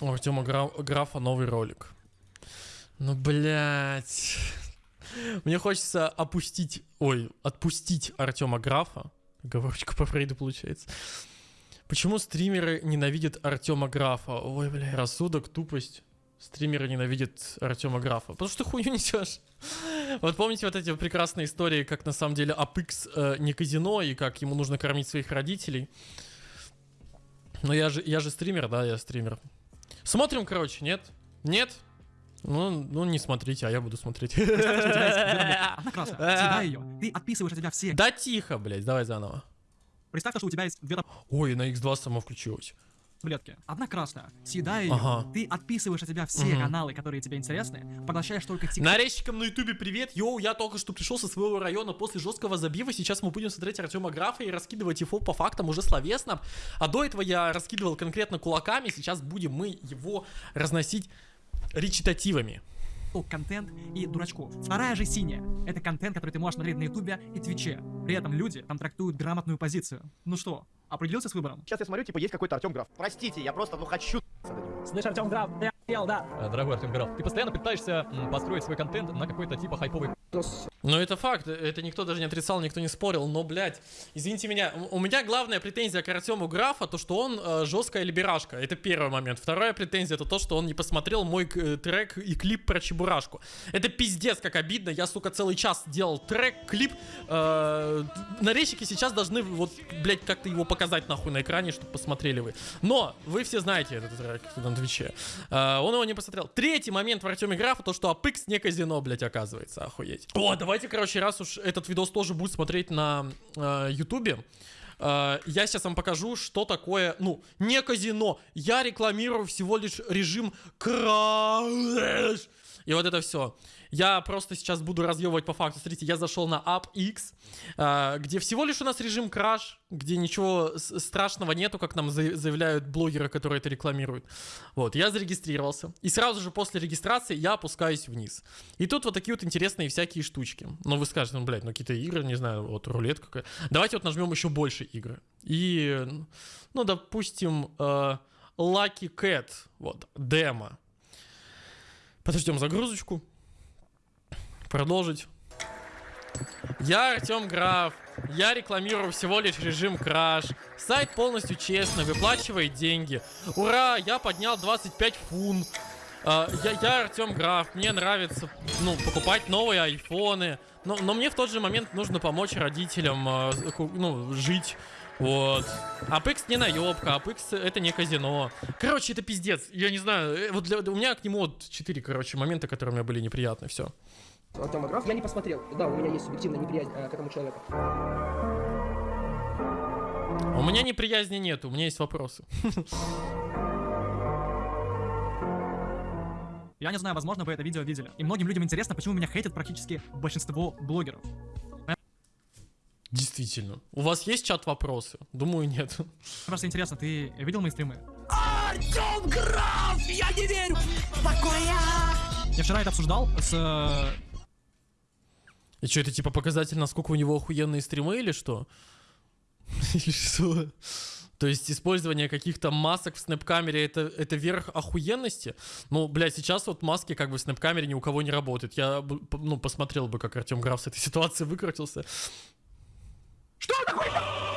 У Артема Гра- Графа новый ролик. Ну, блядь. Мне хочется опустить, ой, отпустить Артема Графа. Говорочка по Фрейду получается. Почему стримеры ненавидят Артема Графа? Ой, бля, рассудок, тупость. Стримеры ненавидят Артема Графа. Потому что ты хуйню несешь. Вот помните вот эти прекрасные истории, как на самом деле Апекс э, не казино, и как ему нужно кормить своих родителей. Но я же, я же стример, да, я стример. Смотрим, короче, нет? Нет? Ну, ну, не смотрите, а я буду смотреть. Она красная. Съедай ее. Ты отписываешь от себя все Да тихо, блядь, давай заново. Представь, что у тебя есть две Ой, на X2 само включилось. Таблетки. Одна красная. Съедай ее. Ага. Ты отписываешь от себя все Мгм. каналы, которые тебе интересны, поглощаешь только тик. Нарезчикам на ютубе привет, йоу, я только что пришел со своего района после жесткого забива, сейчас мы будем смотреть Артема Графа и раскидывать его по фактам уже словесно, а до этого я раскидывал конкретно кулаками, сейчас будем мы его разносить речитативами. контент и дурачков. Вторая же синяя. Это контент, который ты можешь смотреть на ютубе и твиче. При этом люди там трактуют грамотную позицию. Ну что, определился с выбором? Сейчас я смотрю, типа, есть какой-то Артем Граф. Простите, я просто, ну, хочу. Слышь, Артем Граф, я ел, да. Э, Дорогой Артем Граф, ты постоянно пытаешься построить свой контент на какой-то типа хайповый Ну это факт, это никто даже не отрицал, никто не спорил, но, блядь, извините меня, у меня главная претензия к Артему Графа, то, что он э, жесткая либерашка, это первый момент. Вторая претензия, это то, что он не посмотрел мой э, трек и клип про Чебурашку. Это пиздец, как обидно, я, сука, целый час делал трек, клип, э, нарезчики сейчас должны, вот, блядь, как-то его показать нахуй на экране, чтобы посмотрели вы. Но, вы все знаете этот трек на Твиче. Э, он его не посмотрел. Третий момент в Артеме Графа, то, что Апекс не казино, блядь, оказывается, охуеть. О, давайте, короче, раз уж этот видос тоже будет смотреть на э, Ютубе, э, я сейчас вам покажу, что такое, ну, не казино. Я рекламирую всего лишь режим краш. И вот это все. Я просто сейчас буду разъебывать по факту. Смотрите, я зашел на AppX, э, где всего лишь у нас режим краш, где ничего страшного нету, как нам за- заявляют блогеры, которые это рекламируют. Вот, я зарегистрировался. И сразу же после регистрации я опускаюсь вниз. И тут вот такие вот интересные всякие штучки. Но вы скажете, ну, блядь, ну какие-то игры, не знаю, вот рулетка какая. Давайте вот нажмем еще больше игры. И, ну, допустим, э, Lucky Cat, вот, демо. Подождем загрузочку. Продолжить. Я Артем Граф. Я рекламирую всего лишь режим краш. Сайт полностью честно, выплачивает деньги. Ура, я поднял 25 фун. А, я, я Артем Граф, мне нравится, ну, покупать новые айфоны. Но, но мне в тот же момент нужно помочь родителям, а, ну, жить. Вот. Апекс не наебка, Апекс это не казино. Короче, это пиздец. Я не знаю, э, вот для, у меня к нему вот 4, короче, момента, которые мне были неприятны, все. Артема Граф. Я не посмотрел. Да, у меня есть субъективная неприязнь э, к этому человеку. У меня неприязни нет, у меня есть вопросы. Я не знаю, возможно, вы это видео видели. И многим людям интересно, почему меня хейтят практически большинство блогеров. Действительно. У вас есть чат вопросы? Думаю, нет. Просто интересно, ты видел мои стримы? Артем Граф, я не верю. Такое. Я вчера это обсуждал с... И что, это типа показатель, насколько у него охуенные стримы или что? Или что? То есть использование каких-то масок в снэп-камере это, это верх охуенности? Ну, блядь, сейчас вот маски как бы в Snap-камере ни у кого не работают. Я, ну, посмотрел бы, как Артем Граф с этой ситуации выкрутился. Что такое?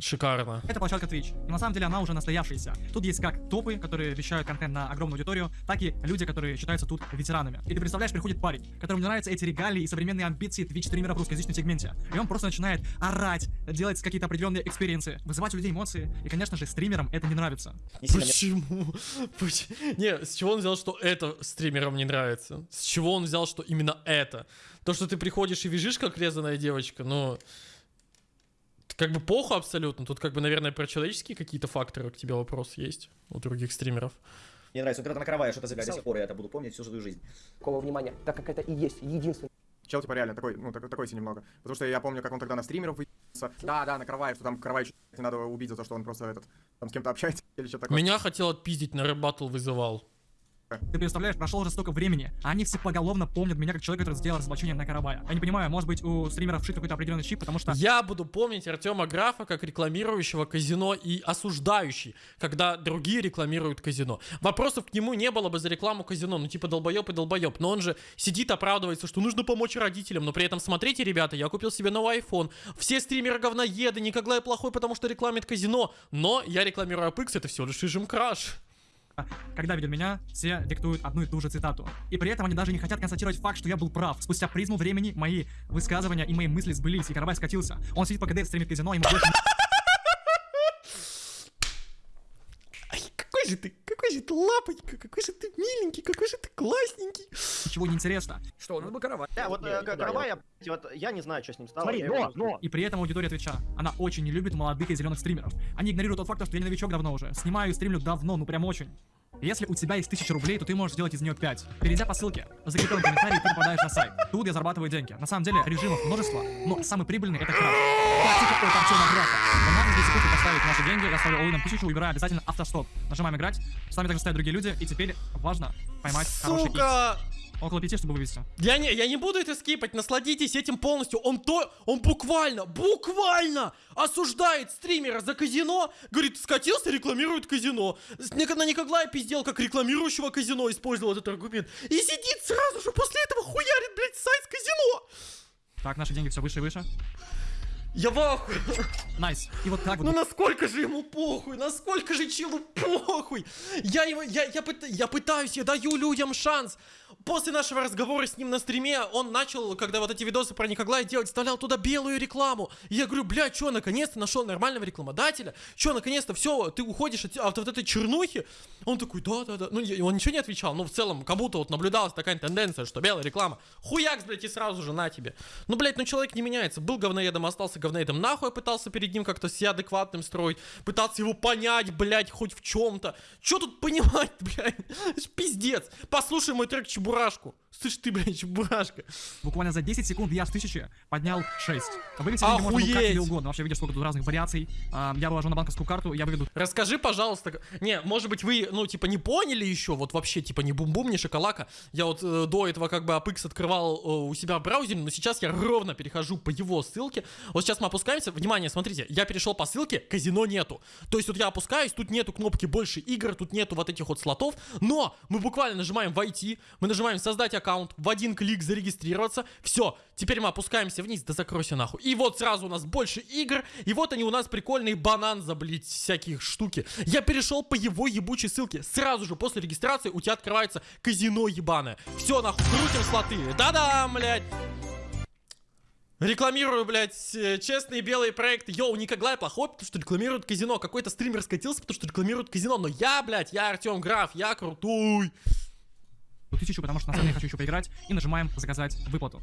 Шикарно. Это площадка Twitch. На самом деле она уже настоявшаяся. Тут есть как топы, которые вещают контент на огромную аудиторию, так и люди, которые считаются тут ветеранами. И ты представляешь, приходит парень, которому не нравятся эти регалии и современные амбиции Twitch-стримера в русскоязычном сегменте. И он просто начинает орать, делать какие-то определенные экспириенсы, вызывать у людей эмоции. И, конечно же, стримерам это не нравится. Почему? Поч- Не, с чего он взял, что это стримерам не нравится? С чего он взял, что именно это? То, что ты приходишь и вяжешь, как резаная девочка, ну... Как бы плохо абсолютно. Тут как бы, наверное, про человеческие какие-то факторы к тебе вопрос есть у других стримеров. не нравится. Вот когда ты накрываешь это заявляешь до сих пор, я это буду помнить всю свою жизнь. Такого внимания, так как это и есть единственный Чел, типа, реально такой, ну, так- такой себе немного. Потому что я помню, как он тогда на стримеров выебался. Да, да, на Караваев, что там не надо убить за то, что он просто этот, там с кем-то общается или что-то такое. Меня хотел отпиздить, на рэп вызывал. Ты представляешь, прошло уже столько времени, а они все поголовно помнят меня как человека, который сделал разоблачение на Карабая. Я не понимаю, может быть у стримеров вшит какой-то определенный чип, потому что... Я буду помнить Артема Графа как рекламирующего казино и осуждающий, когда другие рекламируют казино. Вопросов к нему не было бы за рекламу казино, ну типа долбоеб и долбоеб. Но он же сидит, оправдывается, что нужно помочь родителям. Но при этом, смотрите, ребята, я купил себе новый iPhone. Все стримеры говноеды, Николай плохой, потому что рекламит казино. Но я рекламирую Apex, это всего лишь режим краш. Когда видят меня, все диктуют одну и ту же цитату. И при этом они даже не хотят констатировать факт, что я был прав. Спустя призму времени мои высказывания и мои мысли сбылись, и Карабай скатился. Он сидит по КД, стримит казино, ему больше Ай, какой же ты, какой же ты лапонька, какой же ты миленький, какой же ты классненький. ничего не интересно. Что, у нас был каравай. Да, вот э, да, Каравай, я- я, вот, я не знаю, что с ним стало. Смотри, но, но. И при этом аудитория Твича, она очень не любит молодых и зеленых стримеров. Они игнорируют тот факт, что я не новичок давно уже. Снимаю и стримлю давно, ну прям очень. Если у тебя есть 1000 рублей, то ты можешь сделать из нее 5. Перейдя по ссылке, в закрепленном комментарии ты попадаешь на сайт. Тут я зарабатываю деньги. На самом деле режимов множество, но самый прибыльный это крафт. Тактика от Артема Графа. Он на 10 секунд поставить наши деньги, я ставлю all 1000, выбираю обязательно автостоп. Нажимаем играть. С нами также стоят другие люди, и теперь важно поймать хороший икс. Около 5, чтобы вывести. Я не, я не буду это скипать, насладитесь этим полностью. Он то, он буквально, буквально осуждает стримера за казино. Говорит, скатился, рекламирует казино. На Николая пиздел, как рекламирующего казино, использовал этот аргумент. И сидит сразу же после этого хуярит, блядь, сайт казино. Так, наши деньги все выше и выше. Я в ахуе. Nice. И вот так вот. Ну насколько же ему похуй, насколько же челу похуй. Я его, я, я, пыта- я пытаюсь, я даю людям шанс. После нашего разговора с ним на стриме, он начал, когда вот эти видосы про Николая делать, вставлял туда белую рекламу. И я говорю, бля, чё, наконец-то нашел нормального рекламодателя? Чё, наконец-то, все, ты уходишь от, от вот этой чернухи? Он такой, да-да-да. Ну, я- он ничего не отвечал, но в целом, как будто вот наблюдалась такая тенденция, что белая реклама. Хуякс, блядь, и сразу же на тебе. Ну, блядь, ну человек не меняется. Был говноедом, остался говноедом. Нахуй пытался перед ним как-то себя адекватным строить. Пытаться его понять, блядь, хоть в чем-то. Чё тут понимать, блядь? Пиздец. Послушай мой трек Чебурашку. Слышь ты, блядь, Чебурашка. Буквально за 10 секунд я с 1000 поднял 6. Вывести деньги можно как тебе угодно. Вообще видишь, сколько тут разных вариаций. Я выложу на банковскую карту, я выведу Расскажи, пожалуйста. Не, может быть, вы, ну, типа, не поняли еще, вот вообще, типа, не бум-бум, не шоколака. Я вот э, до этого как бы APX открывал э, у себя в браузере, но сейчас я ровно перехожу по его ссылке. Вот сейчас мы опускаемся. Внимание, смотрите, я перешел по ссылке, казино нету. То есть вот я опускаюсь, тут нету кнопки больше игр, тут нету вот этих вот слотов, но мы буквально нажимаем войти, мы нажимаем создать аккаунт, в один клик зарегистрироваться, все, теперь мы опускаемся вниз, да закройся нахуй. И вот сразу у нас больше игр, и вот они у нас прикольные банан блядь, всяких штуки. Я перешел по его ебучей ссылке, сразу же после регистрации у тебя открывается казино ебаное. Все, нахуй, крутим слоты. Да-да, блядь. Рекламирую, блядь, э, честные белые проекты. Йоу, Николай плохой, потому что рекламирует казино. Какой-то стример скатился, потому что рекламирует казино. Но я, блядь, я Артем Граф, я крутой. 1000, потому что на самом деле я хочу еще поиграть. И нажимаем заказать выплату.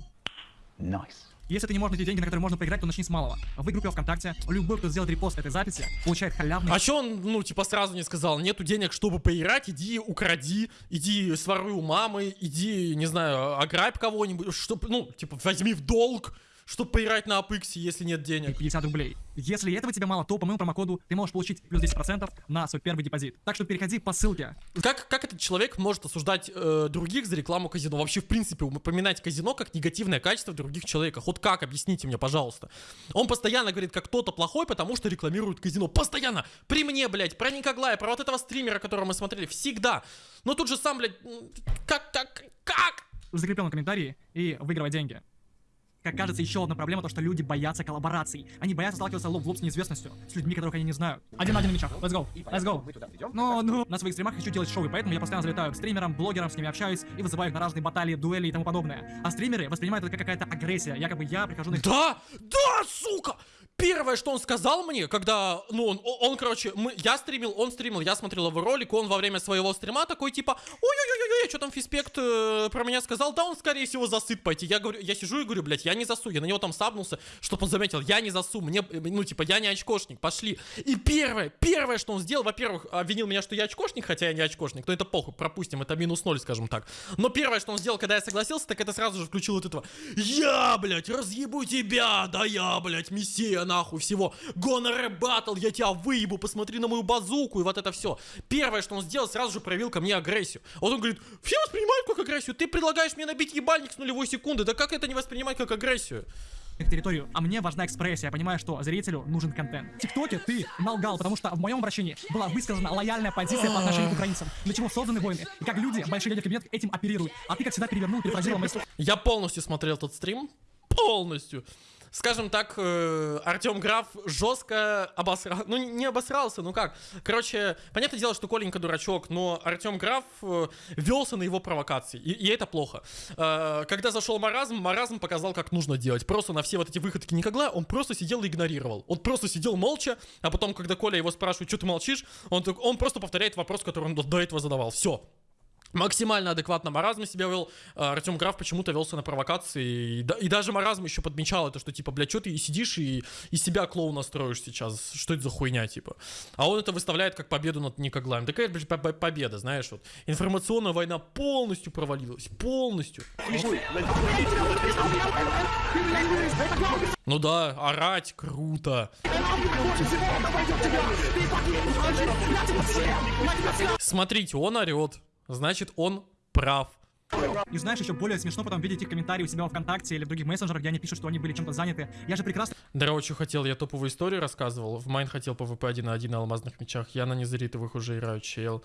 Если ты не можешь найти деньги, на которые можно поиграть, то начни с малого. В группе ВКонтакте любой, кто сделает репост этой записи, получает халявный А чё он, ну, типа, сразу не сказал? Нету денег, чтобы поиграть, иди укради, иди своруй у мамы, иди, не знаю, ограбь кого-нибудь, чтоб, ну, типа, возьми в долг, чтобы поиграть на Apex, если нет денег. 50 рублей. Если этого тебе мало, то по моему промокоду ты можешь получить плюс 10% на свой первый депозит. Так что переходи по ссылке. Как, как этот человек может осуждать э, других за рекламу казино? Вообще, в принципе, упоминать казино как негативное качество в других человеках. Вот как? Объясните мне, пожалуйста. Он постоянно говорит, как кто-то плохой, потому что рекламирует казино. Постоянно! При мне, блядь, про Никоглая, про вот этого стримера, которого мы смотрели. Всегда. Но тут же сам, блядь, как так? Как? в закрепленном комментарии и выигрывать деньги. Как кажется, еще одна проблема то, что люди боятся коллабораций. Они боятся сталкиваться лоб в лоб с неизвестностью, с людьми, которых они не знают. Один на один на мечах. Let's go. Let's go. Но, ну, на своих стримах хочу делать шоу, и поэтому я постоянно залетаю к стримерам, блогерам, с ними общаюсь и вызываю их на разные баталии, дуэли и тому подобное. А стримеры воспринимают это как какая-то агрессия, якобы я прихожу на их Да! Да, сука! Первое, что он сказал мне, когда, ну, он, он, короче, мы, я стримил, он стримил, я смотрел его ролик, он во время своего стрима такой, типа, ой-ой-ой-ой, что там Фиспект э, про меня сказал, да он, скорее всего, засыт пойти. Я говорю, я сижу и говорю, блядь, я не засу, я на него там сабнулся, чтобы он заметил, я не засу, мне, э, ну, типа, я не очкошник, пошли. И первое, первое, что он сделал, во-первых, обвинил меня, что я очкошник, хотя я не очкошник, но это похуй, пропустим, это минус ноль, скажем так. Но первое, что он сделал, когда я согласился, так это сразу же включил вот этого, я, блядь, разъебу тебя, да я, блядь, мессия нахуй всего. Гонор батл, я тебя выебу, посмотри на мою базуку и вот это все. Первое, что он сделал, сразу же проявил ко мне агрессию. Вот он говорит, все воспринимают как агрессию, ты предлагаешь мне набить ебальник с нулевой секунды, да как это не воспринимать как агрессию? Их территорию, а мне важна экспрессия, я понимаю, что зрителю нужен контент. В ТикТоке ты налгал, потому что в моем обращении была высказана лояльная позиция по отношению к украинцам, для чего созданы войны, и как люди, большие люди в кабинетах этим оперируют. А ты, как всегда, перевернул, перефразировал слова. Я полностью смотрел этот стрим. Полностью. Скажем так, э, Артем Граф жестко обосрал. Ну, не обосрался, ну как. Короче, понятное дело, что Коленька дурачок, но Артем Граф э, велся на его провокации. И, и это плохо. Э, когда зашел маразм, маразм показал, как нужно делать. Просто на все вот эти выходки Никогла он просто сидел и игнорировал. Он просто сидел молча, а потом, когда Коля его спрашивает, что ты молчишь, он, он просто повторяет вопрос, который он до этого задавал. Все. Максимально адекватно маразм себя вел. Артем Граф почему-то велся на провокации. И, и даже маразм еще подмечал это, что типа, блядь, что ты и сидишь и из себя клоуна строишь сейчас? Что это за хуйня, типа? А он это выставляет как победу над Никоглаем. Такая, блядь, по- по- победа, знаешь, вот. Информационная война полностью провалилась. Полностью. Ну да, орать круто. Смотрите, он орет. Значит, он прав. И знаешь, еще более смешно потом видеть их комментарии у себя во ВКонтакте или в других мессенджерах, где они пишут, что они были чем-то заняты. Я же прекрасно что хотел, я топовую историю рассказывал. В Майн хотел PvP 1 на 1 на алмазных мечах. Я на незаритовых уже играю, чел.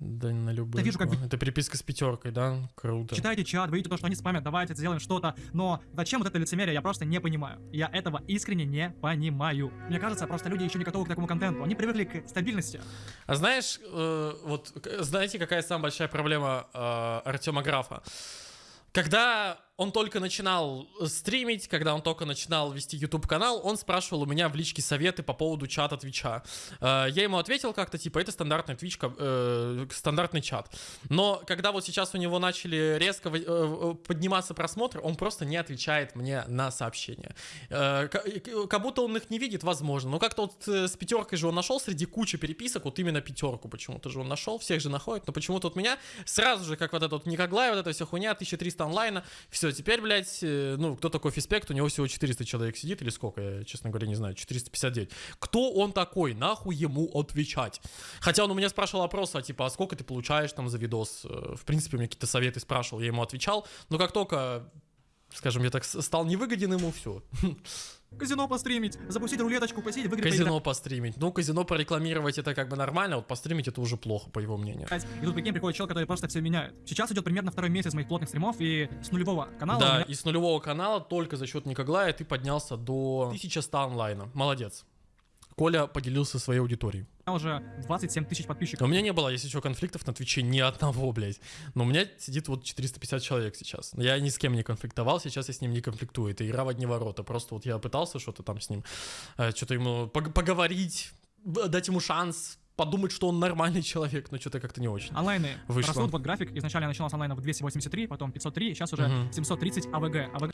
Да на любых. Я вижу, как Это переписка с пятеркой, да? Круто. читаете чат, вы видите то, что они спамят, давайте сделаем что-то, но зачем вот это лицемерие, я просто не понимаю. Я этого искренне не понимаю. Мне кажется, просто люди еще не готовы к такому контенту. Они привыкли к стабильности. А знаешь, э, вот знаете, какая самая большая проблема э, Артема Графа? Когда он только начинал стримить, когда он только начинал вести YouTube канал, он спрашивал у меня в личке советы по поводу чата Твича. Э, Я ему ответил как-то, типа, это стандартный Twitch, э, стандартный чат. Но когда вот сейчас у него начали резко э, подниматься просмотры, он просто не отвечает мне на сообщения. Э, ка- э, Как будто он их не видит, возможно. Но как-то вот э, с пятеркой же он нашел среди кучи переписок, вот именно пятерку почему-то же он нашел, всех же находит, но почему-то вот меня сразу же, как вот этот вот Никоглай, вот эта вся хуйня, 1300 онлайна, все, теперь, блядь, э, ну, кто такой Фиспект, у него всего 400 человек сидит, или сколько, я, честно говоря, не знаю, 459. Кто он такой? Нахуй ему отвечать? Хотя он у меня спрашивал опрос, а типа, а сколько ты получаешь там за видос? Э, В принципе, меня какие-то советы спрашивал, я ему отвечал, но как только скажем, я так стал невыгоден ему, все. Казино постримить, запустить рулеточку, посидеть в игры Казино постримить. Ну, казино прорекламировать это как бы нормально, вот постримить это уже плохо, по его мнению. поиграть. И тут прикинь, приходит чел, который просто все меняет. Сейчас идет примерно второй месяц моих плотных стримов, и с нулевого канала Да, меня и с нулевого канала только за счет Никоглая ты поднялся до 1100 онлайна. Молодец. Коля поделился своей аудиторией. уже 27 тысяч подписчиков. У меня не было, если что, конфликтов на Твиче ни одного, блядь. Но у меня сидит вот 450 человек сейчас. Я ни с кем не конфликтовал, сейчас я с ним не конфликтую. Это игра в одни ворота. Просто вот я пытался что-то там с ним, э, что-то ему пог- поговорить, дать ему шанс, подумать, что он нормальный человек, но что-то как-то не очень. Онлайны Вышло. растут, вот график. Изначально я начинал с онлайна в 283, потом 503, сейчас уже Мгм. 730 АВГ. АВГ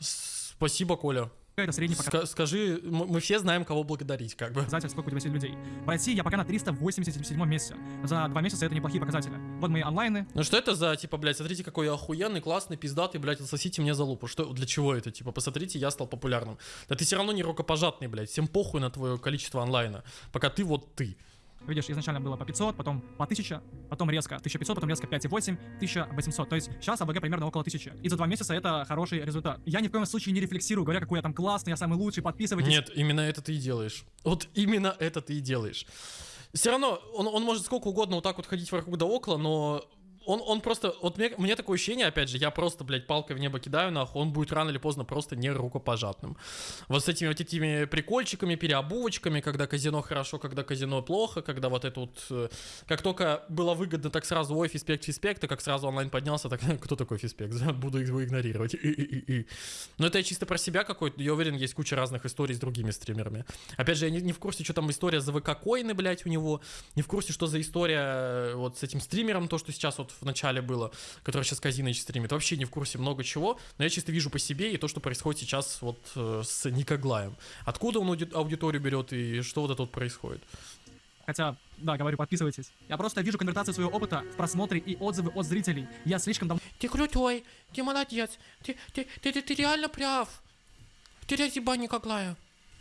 Спасибо, Коля. это средний Ска- скажи, м- мы все знаем, кого благодарить, как бы. показатель, сколько у тебя людей. В России я пока на 387 месяце. За два месяца это неплохие показатели. Вот мои онлайны. Ну что это за, типа, блядь, смотрите, какой я охуенный, классный, пиздатый, блядь, отсосите мне за лупу. Что, для чего это, типа, посмотрите, я стал популярным. Да ты все равно не рукопожатный, блядь, всем похуй на твое количество онлайна, пока ты вот ты. Видишь, изначально было по 500, потом по 1000, потом резко 1500, потом резко 5,8, 1800. То есть сейчас АБГ примерно около 1000. И за два месяца это хороший результат. Я ни в коем случае не рефлексирую, говоря, какой я там классный, я самый лучший, подписывайтесь. Нет, именно это ты и делаешь. Вот именно это ты и делаешь. Все равно, он, он может сколько угодно вот так вот ходить вокруг да около, но он, он просто, вот мне, мне такое ощущение, опять же, я просто, блядь, палкой в небо кидаю, нахуй, он будет рано или поздно просто не рукопожатным. Вот с этими вот этими прикольчиками, переобувочками, когда казино хорошо, когда казино плохо, когда вот это вот, э, как только было выгодно, так сразу, ой, фиспект, фиспект, а как сразу онлайн поднялся, так, кто такой фиспект, буду его игнорировать. Но это я чисто про себя какой-то, я уверен, есть куча разных историй с другими стримерами. Опять же, я не, не в курсе, что там история за ВК коины, блядь, у него, не в курсе, что за история э, вот с этим стримером, то, что сейчас вот в начале было, который сейчас Казиныч стримит, вообще не в курсе много чего, но я чисто вижу по себе и то, что происходит сейчас вот э, с Никоглаем. Откуда он ауди- аудиторию берет и что вот это вот происходит? Хотя, да, говорю, подписывайтесь. Я просто вижу конвертацию своего опыта в просмотре и отзывы от зрителей. Я слишком давно Ты крутой, ты молодец, ты, ты, ты, ты, ты реально прав. Ты разъеба Никоглая.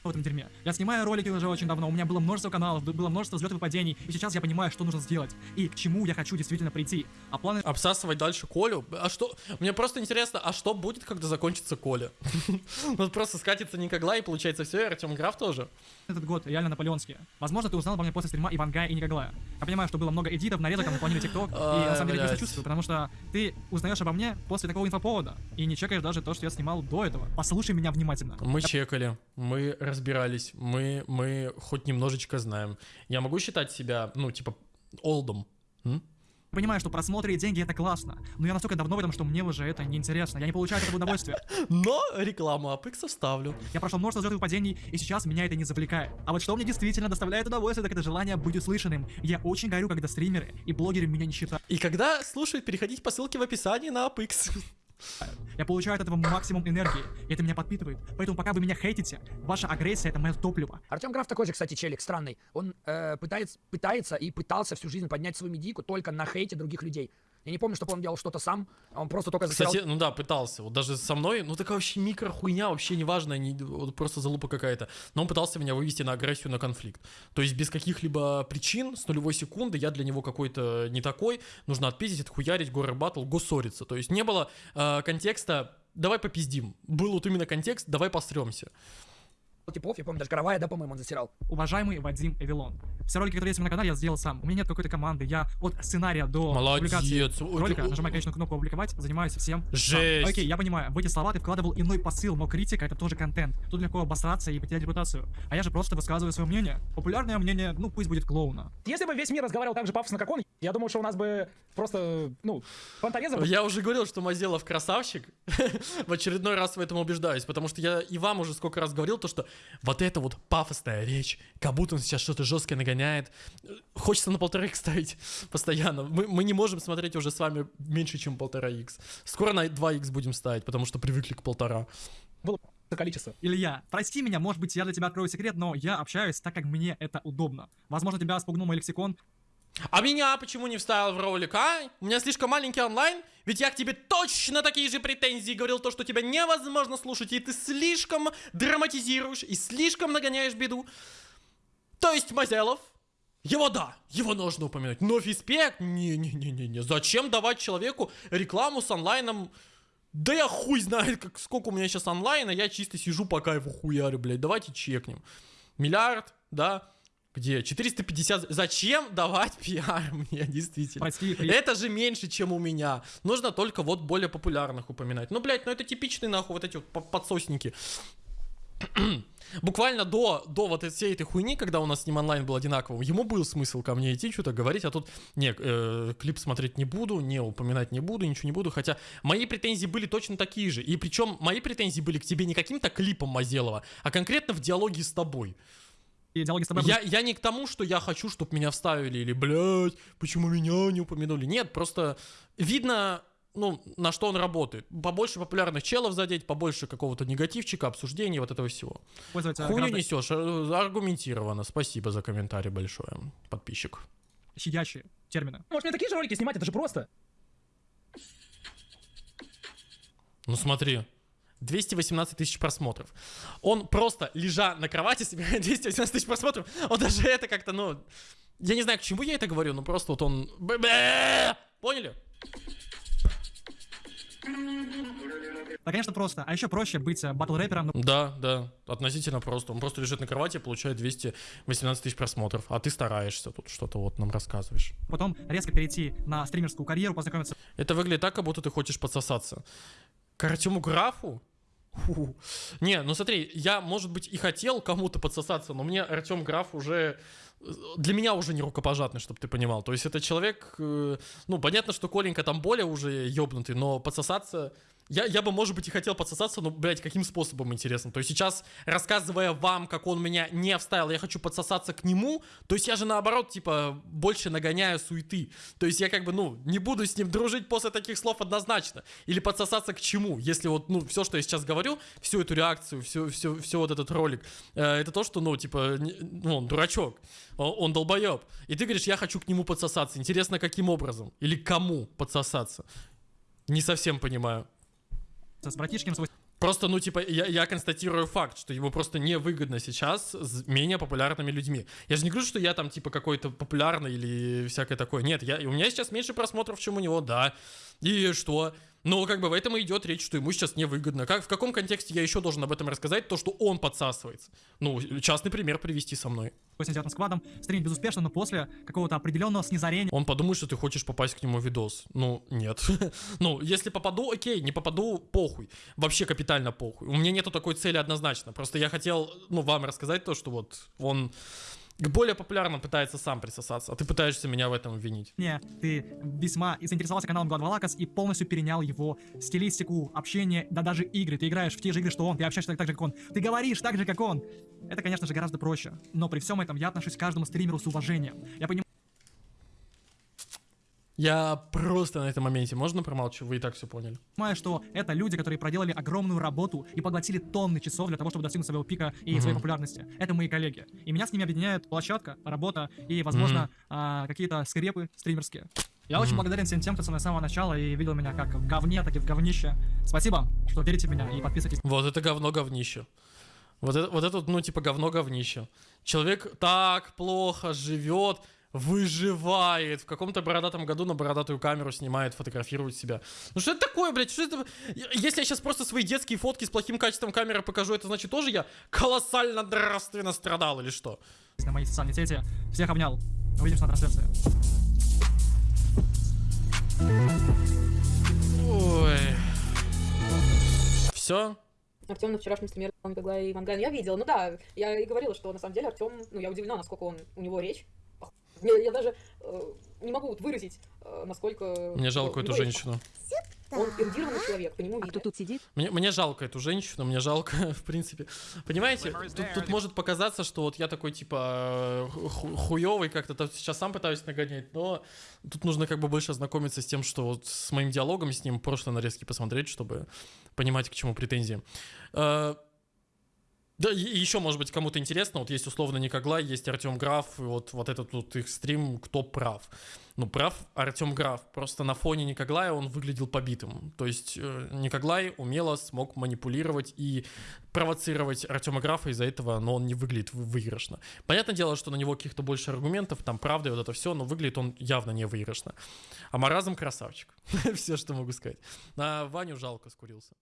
В этом дерьме. Я снимаю ролики уже очень давно, у меня было множество каналов, было множество взлетов и падений, и сейчас я понимаю, что нужно сделать, и к чему я хочу действительно прийти. А планы Обсасывать дальше Колю? А что? Мне просто интересно, а что будет, когда закончится Коля? Ну просто скатится Никогла, и получается все, и Артем Граф тоже. этот год реально наполеонские. Возможно, ты узнал обо мне после стрима Ивангая и Никоглая. Я понимаю, что было много эдитов, нарезок, там наполнили ТикТок, и на самом деле я блядь. сочувствую, потому что ты узнаешь обо мне после такого инфоповода, и не чекаешь даже то, что я снимал до этого. Послушай меня внимательно. Мы чекали, мы разбирались, мы, мы хоть немножечко знаем. Я могу считать себя, ну, типа, олдом? М? Понимаю, что просмотры и деньги это классно, но я настолько давно в этом, что мне уже это неинтересно, я не получаю этого удовольствия. Но рекламу Апекса вставлю. Я прошел множество взлетов и падений, и сейчас меня это не завлекает. А вот что мне действительно доставляет удовольствие, так это желание быть услышанным. Я очень горю, когда стримеры и блогеры меня не считают. И когда слушают, переходите по ссылке в описании на Апекс. Я получаю от этого максимум энергии, и это меня подпитывает. Поэтому пока вы меня хейтите, ваша агрессия это мое топливо. Артем Граф такой же, кстати, челик странный. Он э, пытается, пытается и пытался всю жизнь поднять свою медийку только на хейте других людей. Я не помню, чтобы он делал что-то сам, а он просто только засирал Кстати, ну да, пытался. Вот даже со мной, ну такая вообще микро хуйня, вообще неважная, не, вот просто залупа какая-то. Но он пытался меня вывести на агрессию, на конфликт. То есть без каких-либо причин, с нулевой секунды, я для него какой-то не такой, нужно отпиздить, отхуярить, горы батл, госсориться. То есть не было э, контекста давай попиздим. Был вот именно контекст, давай посремся. Типов. Я помню, даже Каравая, да, по-моему, он засирал. Уважаемый Вадим Эвилон. Все ролики, которые есть у меня на канале, я сделал сам. У меня нет какой-то команды. Я от сценария до публикации Молодец. Ой, ролика, нажимаю конечную кнопку «Опубликовать», занимаюсь всем. сам. Жесть. Окей, я понимаю, в эти слова ты вкладывал иной посыл, но критика — это тоже контент. Тут легко обосраться и потерять репутацию. А я же просто высказываю свое мнение. Популярное мнение, ну пусть будет клоуна. Если бы весь мир разговаривал так же пафосно, как он, я думаю, что у нас бы просто, ну, фонтанеза бы Я уже говорил, что Мазелов красавчик. в очередной раз в этом убеждаюсь, потому что я и вам уже сколько раз говорил, то, что вот эта вот пафосная речь, как будто он сейчас что-то жесткое нагоняет. Хочется на полтора х ставить постоянно. Мы, мы не можем смотреть уже с вами меньше, чем полтора х Скоро на 2 х будем ставить, потому что привыкли к полтора. было количество. Илья, прости меня, может быть, я для тебя открою секрет, но я общаюсь так, как мне это удобно. Возможно, тебя спугнул мой лексикон, А меня почему не вставил в ролик, а? У меня слишком маленький онлайн? Ведь я к тебе точно такие же претензии говорил, то, что тебя невозможно слушать, и ты слишком драматизируешь, и слишком нагоняешь беду. То есть Мазелов, его да, его нужно упомянуть, но физпек, не-не-не-не-не, зачем давать человеку рекламу с онлайном? Да я хуй знает, как, сколько у меня сейчас онлайна, я чисто сижу по кайфу хуярю, блядь, давайте чекнем. Миллиард, да, где? 450. Зачем давать пиар мне, действительно? прости, при- Это же меньше, чем у меня. Нужно только вот более популярных упоминать. Ну, блядь, ну это типичные, нахуй, вот эти вот по- подсосники. Буквально до, до вот всей этой хуйни, когда у нас с ним онлайн был одинаковым, ему был смысл ко мне идти, что-то говорить, а тут, не, э, клип смотреть не буду, не упоминать не буду, ничего не буду, хотя мои претензии были точно такие же, и причем мои претензии были к тебе не каким-то клипом Мазелова, а конкретно в диалоге с тобой. И диалоги с тобой Я, я не к тому, что я хочу, чтобы меня вставили, или, блядь, почему меня не упомянули. Нет, просто видно, ну, на что он работает. Побольше популярных челов задеть, побольше какого-то негативчика, обсуждений, вот этого всего. будут пользоваться Хуйню гораздо несешь, э, аргументированно. Спасибо за комментарий большое, подписчик. щадящие термины. Может, мне такие же ролики снимать, это же просто. Ну смотри, 218 тысяч просмотров. Он просто, лежа на кровати, собирает 218 тысяч просмотров. Он даже это как-то, ну... Я не знаю, к чему я это говорю, но просто вот он... Поняли? Да, конечно, просто. А еще проще быть э, батл-рэпером, ну, Да, да, относительно просто. Он просто лежит на кровати и получает 218 тысяч просмотров. А ты стараешься тут что-то вот нам рассказываешь. потом резко перейти на стримерскую карьеру, познакомиться Это выглядит так, как будто ты хочешь подсосаться. К Артему Графу? Фу. Не, ну смотри, я, может быть, и хотел кому-то подсосаться, но мне Артем Граф уже... э, Для меня уже не рукопожатный, чтобы ты понимал. То есть это человек... э, Ну, понятно, что Коленька там более уже ёбнутый, но подсосаться... Я, я бы, может быть, и хотел подсосаться, но, блядь, каким способом, интересно? То есть сейчас, рассказывая вам, как он меня не вставил, я хочу подсосаться к нему, то есть я же, наоборот, типа, больше нагоняю суеты. То есть я как бы, ну, не буду с ним дружить после таких слов однозначно. Или подсосаться к чему? Если вот, ну, все, что я сейчас говорю, всю эту реакцию, все, все, все вот этот ролик, э, это то, что, ну, типа, не- ну, он дурачок, он, он долбоеб. И ты говоришь, я хочу к нему подсосаться. Интересно, каким образом? Или кому подсосаться? Не совсем понимаю. С братишком свой Просто, ну, типа, я, я констатирую факт, что ему просто невыгодно сейчас с менее популярными людьми. Я же не говорю, что я там, типа, какой-то популярный или всякое такое. Нет, я, у меня сейчас меньше просмотров, чем у него, да. И что? Ну, как бы в этом и идет речь, что ему сейчас невыгодно. Как, в каком контексте я еще должен об этом рассказать? То, что он подсасывается. Ну, частный пример привести со мной. 89 сквадом, стримить безуспешно, но после какого-то определенного снизарения Он подумает, что ты хочешь попасть к нему в видос. Ну, нет. ну, если попаду, окей, не попаду, похуй. Вообще капитально похуй. У меня нету такой цели однозначно. Просто я хотел, ну, вам рассказать то, что вот он к более популярным пытается сам присосаться, а ты пытаешься меня в этом обвинить. Не, ты весьма заинтересовался каналом Гладвалакас и полностью перенял его стилистику, общение, да даже игры. Ты играешь в те же игры, что он, ты общаешься так, так же, как он. Ты говоришь так же, как он. Это, конечно же, гораздо проще. Но при всем этом я отношусь к каждому стримеру с уважением. Я понимаю, Я просто на этом моменте, можно промолчу? Вы и так все поняли. что это люди, которые проделали огромную работу и поглотили тонны часов для того, чтобы достигнуть своего пика и своей Мгм. популярности. Это мои коллеги. И меня с ними объединяет площадка, работа и, возможно, Мгм. а, какие-то скрепы стримерские. Я очень Мгм. благодарен всем тем, кто со мной с самого начала и видел меня как в говне, так и в говнище. Спасибо, что верите в меня и подписывайтесь Вот это говно говнище. Вот это, вот это, ну, типа, говно говнище. Человек так плохо живет, выживает. В каком-то бородатом году на бородатую камеру снимает, фотографирует себя. Ну что это такое, блядь? Что это? Если я сейчас просто свои детские фотки с плохим качеством камеры покажу, это значит тоже я колоссально нравственно страдал или что? на моей социальной сети. Всех обнял. Увидимся на трансляции. Ой. Все? Артем на вчерашнем стриме Николай и Манган я видела. Ну да, я и говорила, что на самом деле Артем, ну я удивлена, насколько он у него речь. Я, я даже э, не могу вот выразить, э, насколько... Мне у жалко эту него речь. женщину. Он эрудированный человек, по нему А кто тут сидит? Мне, мне жалко эту женщину, мне жалко, в принципе. Понимаете, тут, тут может показаться, что вот я такой, типа, ху- хуёвый как-то сейчас сам пытаюсь нагонять, но тут нужно как бы больше ознакомиться с тем, что вот с моим диалогом с ним прошлые нарезки посмотреть, чтобы понимать, к чему претензии. Да, и еще, может быть, кому-то интересно, вот есть условно Никоглай, есть Артем Граф, и вот, вот этот вот их стрим, кто прав. Ну, прав Артем Граф, просто на фоне Никоглая он выглядел побитым. То есть э, Никоглай умело смог манипулировать и провоцировать Артема Графа из-за этого, но он не выглядит вы- выигрышно. Понятное дело, что на него каких-то больше аргументов, там правда и вот это все, но выглядит он явно не выигрышно. А Маразм красавчик. Все, что могу сказать. На Ваню жалко скурился.